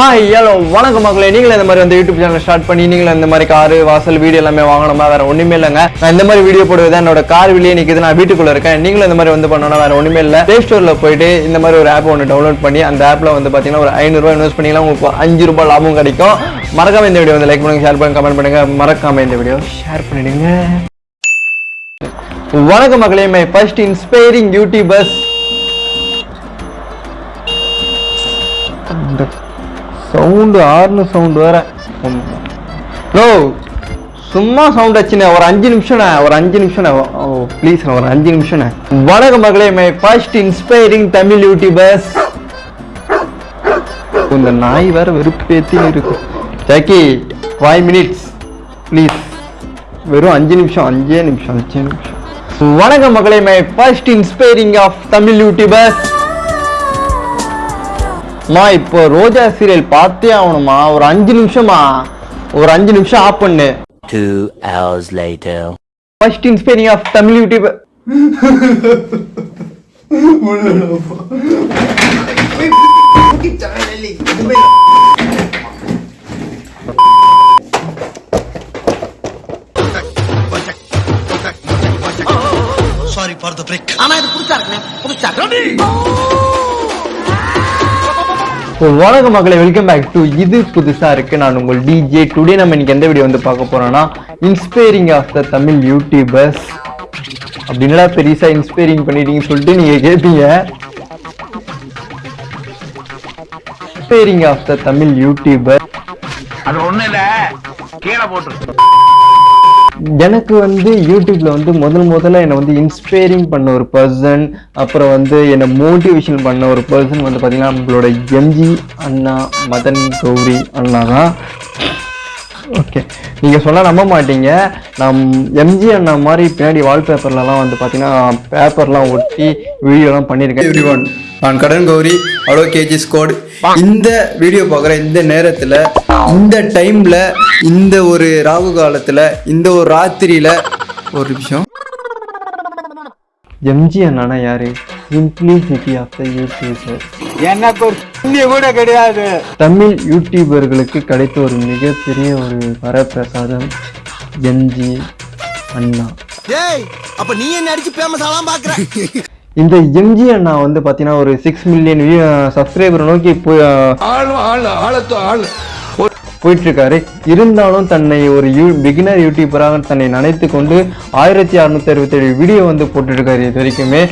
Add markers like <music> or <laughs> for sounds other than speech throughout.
Hi hello வணக்கம் மக்களே. நீங்களும் இந்த மாதிரி வந்து யூடியூப் சேனல் ஸ்டார்ட் பண்ணி நீங்களும் இந்த மாதிரி காரு வாசல் வீடியோ எல்லாமே வாங்கணுமா? வேற ஒண்ணுமே இல்லைங்க. நான் இந்த மாதிரி வீடியோ போடுவது என்னோட கார் வெளியே நிற்கிது நான் வீட்டுக்குள்ள இருக்கேன். நீங்களும் இந்த மாதிரி வந்து பண்ணணும் வேற ஒண்ணுமே இல்லை. பிளே ஸ்டோர்ல போயிட்டு இந்த மாதிரி ஒரு ஆப் ஒன்று டவுன்லோட் பண்ணி அந்த ஆப்ல வந்து பாத்தீங்கன்னா ஒரு ஐநூறுரூவா இன்வெஸ்ட் பண்ணிக்கலாம் உங்களுக்கு அஞ்சு ரூபாய் லாபம் கிடைக்கும். மறக்காம இந்த வீடியோ வந்து லைக் பண்ணுங்க ஷேர் பண்ணுங்க கமெண்ட் பண்ணுங்க. மறக்காம இந்த வீடியோ ஷேர் பண்ணிடுங்க. வணக்கம் மக்களே. My first inspiring YouTubers sound ஆறுனு sound வேற. நோ சும்மா சவுண்ட் ஆச்சுண்ணே ஒரு அஞ்சு நிமிஷம்ண்ணே ஒரு அஞ்சு நிமிஷம்ண்ணே. ஓ ப்ளீஸ் ஒரு அஞ்சு நிமிஷம்ண்ணே. வணக்கம் மகளே my first inspiring Tamil YouTubers இந்த நாய் வேற வெறுப்பேத்தி இருக்கு. ஜாக்கி ஃபைவ் மினிட்ஸ் ப்ளீஸ் வெறும் அஞ்சு நிமிஷம் அஞ்சே நிமிஷம் அஞ்சே நிமிஷம். வணக்கம் மகளே my first inspiring of Tamil YouTubers மா இப்போ ரோஜா சீரியல் பார்த்தே ஆகணுமா ஒரு அஞ்சு நிமிஷமா ஒரு அஞ்சு நிமிஷம் ஆஃப் பண்ணு. Two hours later. First inspiring of Tamil YouTube sorry for the break ஆனா இது புதுசா இருக்குண்ணே. புதுசா வணக்கம் மக்களை வெல்கம் பேக் டு இது புதுசா இருக்கு. நான் உங்கள் டிஜே டுடே நம்ம இன்னைக்கு எந்த வீடியோ வந்து பார்க்க போறோம்னா inspiring of the Tamil YouTubers அப்படின்னா பெரிசா இன்ஸ்பைரிங் பண்ணிட்டீங்கன்னு சொல்லிட்டு நீங்க கேட்பீங்க inspiring of the Tamil YouTuber அது ஒண்ணு இல்ல. கீழே போட்டு எனக்கு வந்து யூடியூப்ல வந்து முதல் முதல்ல என்னை வந்து இன்ஸ்பைரிங் பண்ண ஒரு பர்சன் அப்புறம் வந்து என்னை மோட்டிவேஷன் பண்ண ஒரு பர்சன் வந்து பார்த்தீங்கன்னா நம்மளோட எம்ஜி அண்ணா மதன் கௌரி அண்ணா தான். ஓகே நீங்கள் சொன்னால் நம்ப மாட்டீங்க. நம் எம்ஜி அண்ணா மாதிரி பின்னாடி வால்பேப்பர்லலாம் வந்து பார்த்தீங்கன்னா பேப்பர்லாம் ஒட்டி வீடியோலாம் பண்ணியிருக்கேன் எவ்ரி ஒன் நான் கடன் கௌரி அலோ கேஜி ஸ்கோட். இந்த வீடியோ பார்க்குற இந்த நேரத்தில் இந்த டைமில் இந்த ஒரு ராகு காலத்தில் இந்த ஒரு ராத்திரியில் ஒரு நிமிஷம். எம்ஜி அண்ணானா யாரு? சிம்பிளிசிட்டி ஆஃப் த யூடியூபர் எனக்கு ஒரு புண்ணிய கூட கிடையாது. தமிழ் யூடியூபர்களுக்கு கிடைத்த ஒரு மிகப்பெரிய ஒரு வரப்பிரசாதம் எம்ஜி அண்ணா. ஏய் அப்ப நீ என்ன அடிச்சு ஃபேமஸ் ஆலாம் பாக்குற? இந்த எம்ஜி அண்ணா வந்து பார்த்தீங்கன்னா ஒரு சிக்ஸ் மில்லியன் சப்ஸ்கிரைபர் நோக்கி போய் போயிட்டு இருக்காரு இருந்தாலும் தன்னை ஒரு யூ பிகினர் யூடியூபராக தன்னை நினைத்து கொண்டு ஆயிரத்தி அறுநூத்தி அறுபத்தேழு வீடியோ வந்து போட்டுட்டு இருக்காரு இது வரைக்குமே.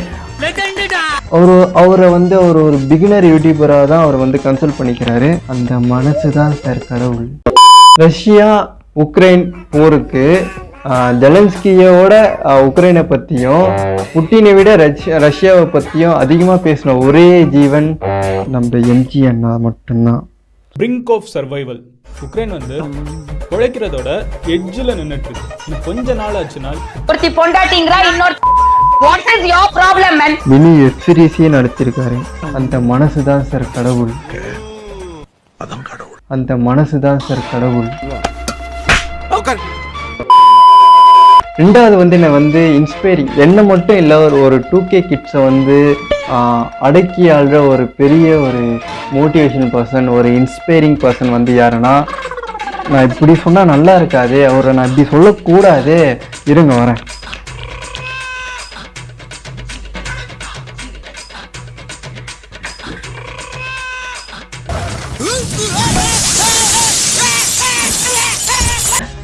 அவரு அவரை வந்து அவர் ஒரு பிகினர் யூடியூபராக தான் அவர் வந்து கன்சல்ட் பண்ணிக்கிறாரு. அந்த மனசு தான் சார் கடவுள் ரஷ்யா உக்ரைன் போருக்கு ஜெலன்ஸ்கியோட உக்ரைனை பற்றியும் புட்டினை விட ரஷ்யா ரஷ்யாவை பற்றியும் அதிகமாக பேசின ஒரே ஜீவன் நம்ம எம்ஜி அண்ணா மட்டும்தான். பிரிங்க் ஆஃப் சர்வைவல் உக்ரைன் வந்து உழைக்கிறதோட எட்ஜில் நின்றுட்டு இருக்கு. கொஞ்ச நாள் ஆச்சுன்னா ஒருத்தி பொண்டாட்டிங்கிறா இன்னொரு what is your problem man mini web சீரிஸே நடத்திருக்காரு. அந்த மனசு தான் சார் கடவுள். அந்த மனசு தான் சார் கடவுள் ரெண்டாவது வந்து என்னை வந்து இன்ஸ்பைரிங் என்னை மட்டும் இல்லை ஒரு ஒரு டூ கே கிட்ஸை வந்து அடக்கி ஆள்ற ஒரு பெரிய ஒரு மோட்டிவேஷன் பர்சன் ஒரு இன்ஸ்பைரிங் பர்சன் வந்து யாருன்னா நான் இப்படி சொன்னால் நல்லா இருக்காது அவரை நான் இப்படி சொல்லக்கூடாது. இருங்க வரேன்.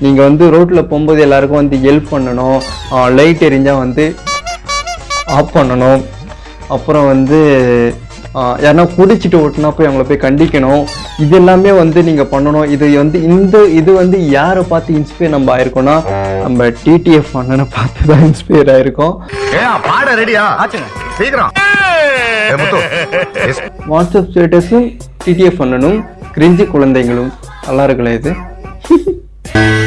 நீங்கள் வந்து ரோட்டில் போகும்போது எல்லாருக்கும் வந்து ஹெல்ப் பண்ணணும். லைட் எரிஞ்சால் வந்து ஆஃப் பண்ணணும். அப்புறம் வந்து யாருன்னா குடிச்சிட்டு ஓட்டுனா போய் அவங்கள போய் கண்டிக்கணும். இது எல்லாமே வந்து நீங்கள் பண்ணணும். இது வந்து இந்த இது வந்து யாரை பார்த்து இன்ஸ்பயர் நம்ம ஆயிருக்கோம்னா நம்ம டிடிஎஃப் அண்ணனை பார்த்து தான் இன்ஸ்பயர் ஆயிருக்கோம். பாட ரெடியா ஆச்சுங்க. சீக்கிரம். வாட்ஸ்அப் ஸ்டேட்டஸும் டிடிஎஃப் அண்ணனும் கிரிஞ்சி குழந்தைங்களும் நல்லா இருக்குல்ல இது? <laughs>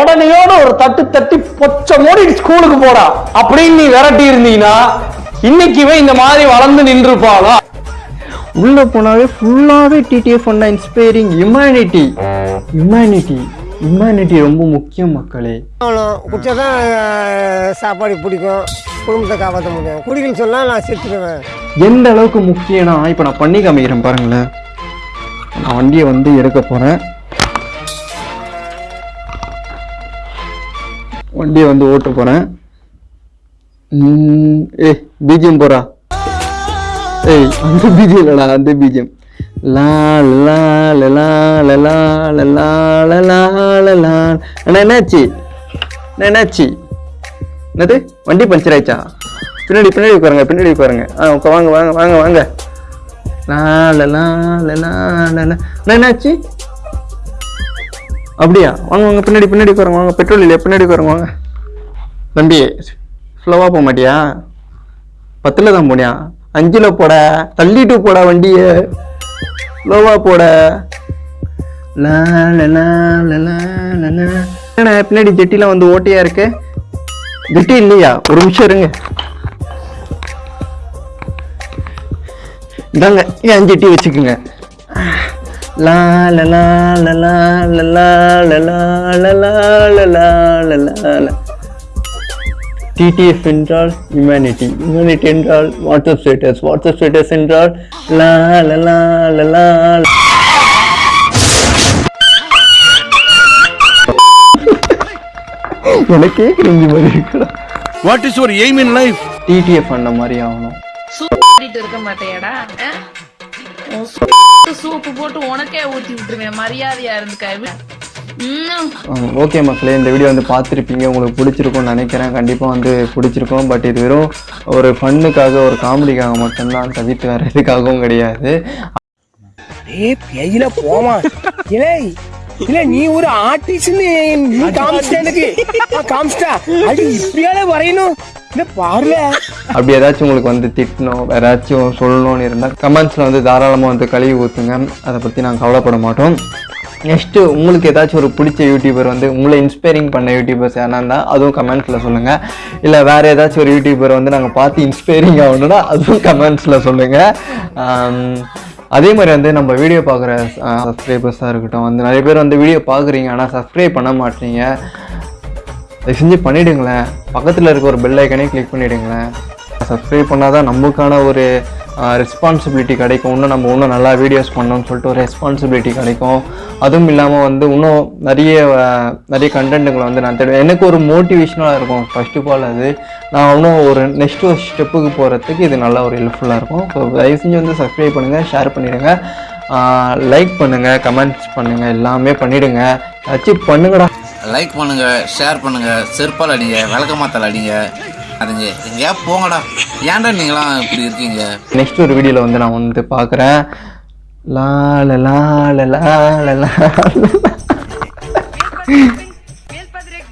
உடனேயோட ஒரு தட்டு தட்டி பொச்ச மூடி ஸ்கூலுக்கு போடா. அப்படின்னு நீ விரட்டி இருந்தீங்கன்னா இன்னைக்குவே இந்த மாதிரி வளர்ந்து நின்றுப்பாளா? உள்ள போனாவே ஃபுல்லாவே டிடிஎஃப் பண்ண இன்ஸ்பைரிங் ஹியூமனிட்டி ஹியூமனிட்டி ஹியூமனிட்டி ரொம்ப முக்கியம் மக்களே. குடிச்சாதான் சாப்பாடு பிடிக்கும் குடும்பத்தை காப்பாற்ற முடியும். குடிக்கணும்னு சொன்னால் நான் செத்துடுவேன். எந்த அளவுக்கு முக்கியம்னா இப்போ நான் பண்ணி காமிக்கிறேன் பாருங்களேன். நான் வண்டியை வந்து எடுக்க போகிறேன் வண்டியை வந்து ஓட்டு போகிறேன் ஏய் பிஜிஎம் போகிறா ஏய் அந்த பிஜிஎம் இல்லைடா அந்த பிஜிஎம் என்னாச்சு? என்னாச்சு? என்னது? வண்டி பஞ்சர் ஆயிடுச்சா? பின்னாடி பின்னாடி உட்காருங்க பின்னாடி உட்காருங்க. ஆ வாங்க வாங்க வாங்க வாங்க. லா லா லா லா என்னாச்சு? அப்படியா? வாங்க வாங்க பின்னாடி பின்னாடி உட்காருங்க வாங்க பெட்ரோல் இல்லையா? பின்னாடி உட்காருங்க வாங்க. தம்பி ஸ்லோவாக போக மாட்டியா? பத்தில் தான் போனியா? அஞ்சில் போட தள்ளிட்டு போட வண்டியை. ஸ்லோவாக போட. லா பின்னாடி ஜெட்டிலாம் வந்து ஓட்டியாக இருக்கு? ஜெட்டி இல்லையா? ஒரு நிமிஷம் இருங்க. இதாங்க என் ஜெட்டி வச்சுக்குங்க. லா லலா லலா லலா லலா லலா லலா லலா டிடிஎஃப் என்றால் ஹியூமனிட்டி ஹியூமனிட்டி என்றால் வாட்ஸ்அப் ஸ்டேட்டஸ் வாட்ஸ்அப் ஸ்டேட்டஸ் என்றால் லா லலா லலா எனக்கு கேட்குறீங்க மாதிரி what is your aim in life TTF அந்த மாதிரி ஆகணும் இருக்க மாட்டேடா சூப்பு போட்டு உனக்கே ஊத்தி விட்டுருவேன். மரியாதையா இருந்துக்க. ஓகே மக்களே இந்த வீடியோ வந்து பார்த்துருப்பீங்க. உங்களுக்கு பிடிச்சிருக்கும்னு நினைக்கிறேன். கண்டிப்பாக வந்து பிடிச்சிருக்கும். பட் இது வெறும் ஒரு ஃபன்னுக்காக ஒரு காமெடிக்காக மட்டும்தான். தவிர்த்து வேறு எதுக்காகவும் கிடையாது. போமா இல்லை இல்ல நீ ஒரு ஆர்டிஸ்ட்னு நீ காமிச்சிட்ட எனக்கு காமிச்சிட்டா? அது இப்படியால வரையணும்? இல்ல பாருல. அப்படி ஏதாச்சும் உங்களுக்கு வந்து திட்டணும் ஏதாச்சும் சொல்லணும்னு இருந்தால் கமெண்ட்ஸில் வந்து தாராளமாக வந்து கழுவி ஊற்றுங்க அதை பற்றி நாங்கள் கவலைப்பட மாட்டோம். நெக்ஸ்ட்டு உங்களுக்கு ஏதாச்சும் ஒரு பிடிச்ச யூடியூபர் வந்து உங்களை இன்ஸ்பைரிங் பண்ண யூடியூபர்ஸ் யாரா இருந்தால் அதுவும் கமெண்ட்ஸில் சொல்லுங்கள் இல்லை வேறு ஏதாச்சும் ஒரு யூடியூபர் வந்து நாங்கள் பார்த்து இன்ஸ்பைரிங் ஆகணும்னா அதுவும் கமெண்ட்ஸில் சொல்லுங்கள் அதே மாதிரி வந்து நம்ம வீடியோ பார்க்குற சப்ஸ்கிரைபர்ஸாக இருக்கட்டும் வந்து நிறைய பேர் வந்து வீடியோ பார்க்குறீங்க ஆனால் சப்ஸ்கிரைப் பண்ண மாட்டீங்க. தயவு செஞ்சு பண்ணிவிடுங்களேன் பக்கத்தில் இருக்க ஒரு பெல் ஐக்கனே கிளிக் பண்ணிடுங்களேன். சப்ஸ்கிரைப் பண்ணால் தான் நமக்கான ஒரு ரெஸ்பான்சிபிலிட்டி கிடைக்கும். இன்னும் நம்ம இன்னும் நல்லா வீடியோஸ் பண்ணோம்னு சொல்லிட்டு ஒரு ரெஸ்பான்சிபிலிட்டி கிடைக்கும். அதுவும் இல்லாமல் வந்து இன்னும் நிறைய நிறைய கண்டென்ட்டுங்களை வந்து நான் தேடுவேன். எனக்கு ஒரு மோட்டிவேஷனாக இருக்கும். ஃபர்ஸ்ட் ஆஃப் ஆல் அது நான் இன்னும் ஒரு நெக்ஸ்ட் ஒரு ஸ்டெப்புக்கு போகிறதுக்கு இது நல்லா ஒரு ஹெல்ப்ஃபுல்லாக இருக்கும். ஸோ தயவு செஞ்சு வந்து சப்ஸ்கிரைப் பண்ணுங்கள் ஷேர் பண்ணிவிடுங்க லைக் பண்ணுங்கள் கமெண்ட்ஸ் பண்ணுங்கள் எல்லாமே பண்ணிவிடுங்க அச்சீவ் பண்ணுங்கடா. லைக் பண்ணுங்கள் ஷேர் பண்ணுங்கள் செருப்பால் அடிங்க விளக்கமாத்தால் அடிங்க. அதுங்க எங்கேயா போங்கடா. ஏன்டா நீங்களாம் இப்படி இருக்கீங்க? நெக்ஸ்ட் ஒரு வீடியோவில் வந்து நான் வந்து பார்க்குறேன். லா லா லா லா லா லா லா <laughs>